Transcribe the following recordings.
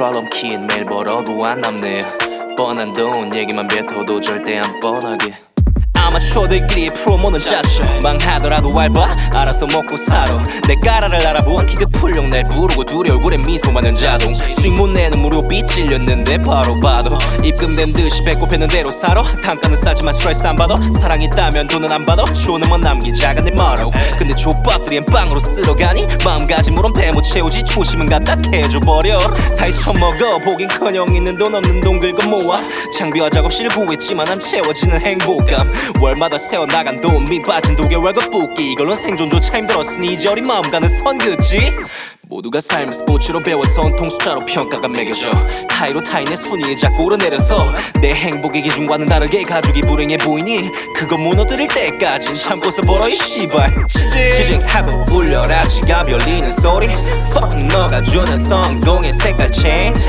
트랄럼킨 매일 벌어도 안 남네. 뻔한 돈 얘기만 뱉어도 절대 안 뻔하게 아마추어들끼리 프로모는 짜쳐 망하더라도 알바 알아서 먹고 살아. 내 까라를 알아본 키드 풀용 날 부르고 둘이 얼굴에 미소만은 자동. 수익 못 내는 무료비 찔렸는데 바로 봐도 입금된 듯이 배꼽 했는 대로 살아. 단가는 싸지만 스트레스 안 받아. 사랑 있다면 돈은 안 받아. 추억만 남기자가 내 머로. 근데 족밥들이 빵으로 쓸어가니 마음가짐으론 배못 채우지 초심은 갖다 캐줘버려. 다 잊혀먹어. 보긴커녕 있는 돈 없는 돈 긁어 모아. 장비와 작업실을 구했지만 안 채워지는 행복감 월마다 세워나간 돈미 빠진 독일 월급 붓기. 이걸로 생존조차 힘들었으니 이제 어린 마음 가는 선 긋지 모두가 삶을 스포츠로 배워서 온통 숫자로 평가가 매겨져. 타이로 타인의 순위에 자꾸 오르내려서 내 행복의 기준과는 다르게 가족이 불행해 보이니 그거 무너뜨릴 때까진 참고서 벌어 이 씨발. 치징 치징하고 울려라 지갑 열리는 소리. Fuck 너가 주는 성공의 색깔 change.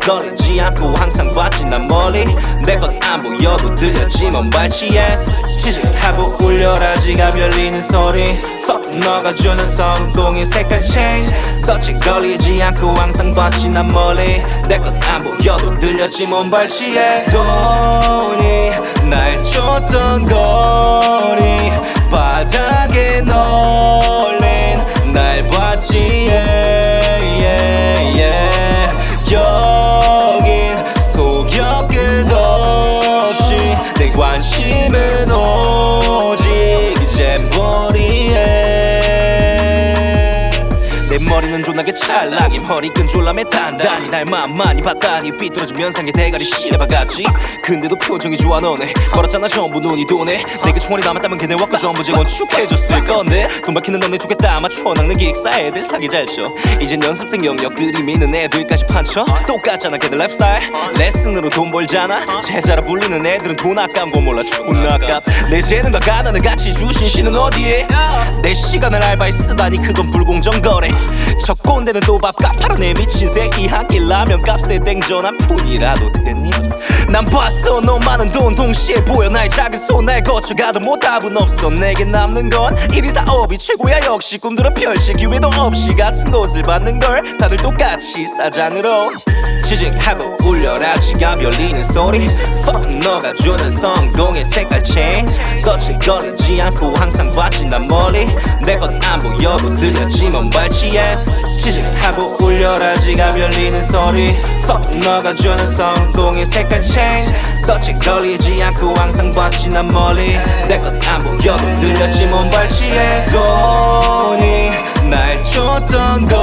걸리지 않고 항상 봤지 난 멀리. 내 것 안 보여도 들렸지 먼 발치에서. 치징하고 울려라 지갑 열리는 소리. Fuck 너가 주는 성공의 색깔 change. 덫에 걸리지 않고 항상 봤지 난 멀리. 내 것 안 보여도 들렸지 먼 발치에. 돈이 날 쫓던 거 존나게 찰랑해 허리끈 졸라매 단단히 날맘 많이 봤다니 삐뚤어진 면상에 대가리 시레박았지. 근데도 표정이 좋아 너네. 걸었잖아 전부 눈이 도네. 내게 총알이 남았다면 걔네 와까 전부 재건축해줬을 건데. 돈 밝히는 너네 좋겠다 아마추어 낚는 기획사 애들 사기 잘쳐. 이젠 연습생 영역들이 미는 애들까지 판쳐. 똑같잖아 걔들 라이프스타일 레슨으로 돈 벌잖아. 제자라 불리는 애들은 돈 아까운 거 몰라 존나 아깝. 내 재능과 가난을 같이 주신 신은 어디에? 내 시간을 알바에 쓰다니 그건 불공정 거래 저 꼰대는 또 밥값 팔아 내 미친 새끼 한 끼 라면 값에 땡전 한 푼이라도 되니? 난 봤어 너 많은 돈 동시에 보여. 나의 작은 손날 거쳐가도 뭐 답은 없어. 내게 남는 건 일이 사업이 최고야. 역시 꿈들은 펼칠 기회도 없이 같은 곳을 받는 걸 다들 똑같이 사장으로 지직하고 울려라. 지갑 열리는 소리. Fuck 너가 주는 성공의 색깔 change. 걸리지 않고 항상 봤지 난 멀리. 내 것 안 보여도 들렸지 먼 발치에서 지직하고 울려라 지갑 열리는 소리. Fuck 너가 주는 성공의 색깔 change. 덫에 걸리지 않고 항상 봤지 난 멀리. 내 것 안 보여도 들렸지 먼 발치에서 돈이 날 쫓던 거